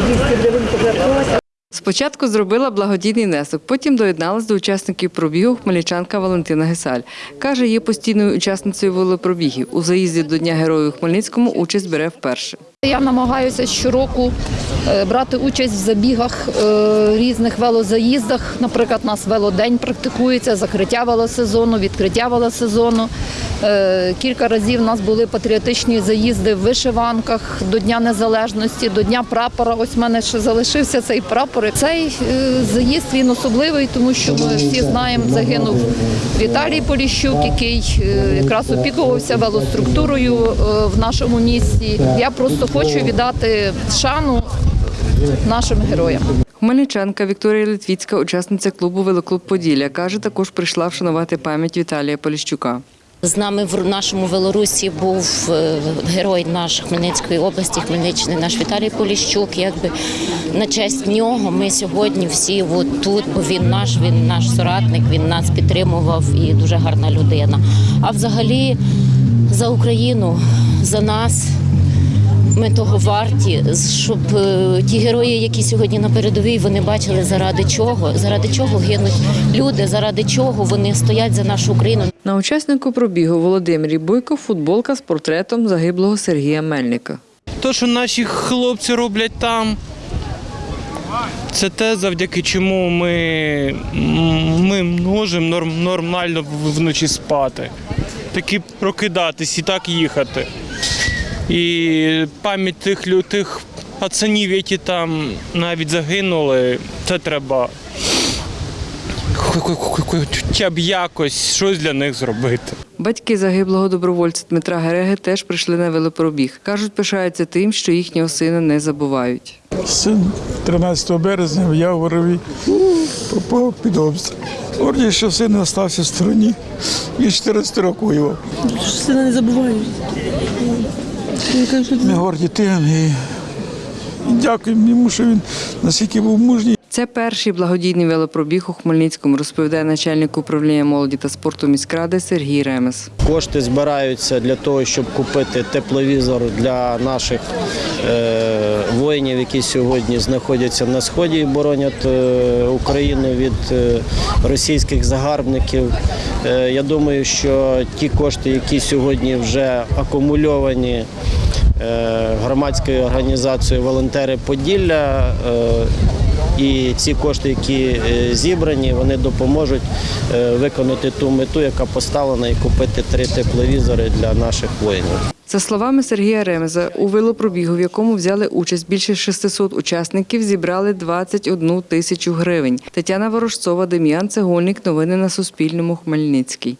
200 гривень пожертвувати. Спочатку зробила благодійний внесок, потім доєдналась до учасників пробігу хмельничанка Валентина Гесаль. Каже, є постійною учасницею велопробігів. У заїзді до Дня Героїв Хмельницькому участь бере вперше. Я намагаюся щороку е, брати участь в забігах е, різних велозаїздах. Наприклад, у нас велодень практикується, закриття велосезону, відкриття велосезону. Е, Кілька разів у нас були патріотичні заїзди в вишиванках до Дня Незалежності, до Дня прапора. Ось в мене ще залишився цей прапор. Цей е, заїзд він особливий, тому що ми всі знаємо, загинув Віталій Поліщук, який е, якраз опікувався велоструктурою в нашому місті. Я просто хочу віддати шану нашим героям. Хмельничанка Вікторія Литвіцька, учасниця клубу Велоклуб Поділля, каже, також прийшла вшанувати пам'ять Віталія Поліщука. З нами в нашому Велорусі був е, герой наш Хмельницької області, Хмельниччини, наш Віталій Поліщук. Якби на честь нього ми сьогодні всі от тут, бо він наш, він наш соратник, він нас підтримував і дуже гарна людина. А взагалі за Україну, за нас. Ми того варті, щоб е, ті герої, які сьогодні на передовій, вони бачили заради чого, заради чого гинуть люди, заради чого вони стоять за нашу Україну. На учаснику пробігу Володимирі Бойко футболка з портретом загиблого Сергія Мельника. То, що наші хлопці роблять там, це те, завдяки чому ми, ми можемо норм, нормально вночі спати. Таки прокидатись і так їхати. І пам'ять тих, лю- тих пацанів, які там навіть загинули, це треба хо- хо- хо- хо- хоча б якось щось для них зробити. Батьки загиблого добровольця Дмитра Гереги теж прийшли на велопробіг. Кажуть, пишаються тим, що їхнього сина не забувають. Син 13 березня в Яворові попав під обстріл. Горді, що син залишився в стороні. Він 14 років воював. Сина не забувають. Ми горді тим і дякуємо йому, що він наскільки був мужній. Це перший благодійний велопробіг у Хмельницькому, розповідає начальник управління молоді та спорту міськради Сергій Ремес. Кошти збираються для того, щоб купити тепловізор для наших е, воїнів, які сьогодні знаходяться на сході і боронять е, Україну від е, російських загарбників. Я думаю, що ті кошти, які сьогодні вже акумульовані громадською організацією Волонтери Поділля. І ці кошти, які е, зібрані, вони допоможуть е, виконати ту мету, яка поставлена, і купити три тепловізори для наших воїнів. За словами Сергія Ремеза, у велопробігу, в якому взяли участь більше 600 учасників, зібрали 21 тисячу гривень. Тетяна Ворожцова, Дем'ян Цегольник. Новини на Суспільному. Хмельницький.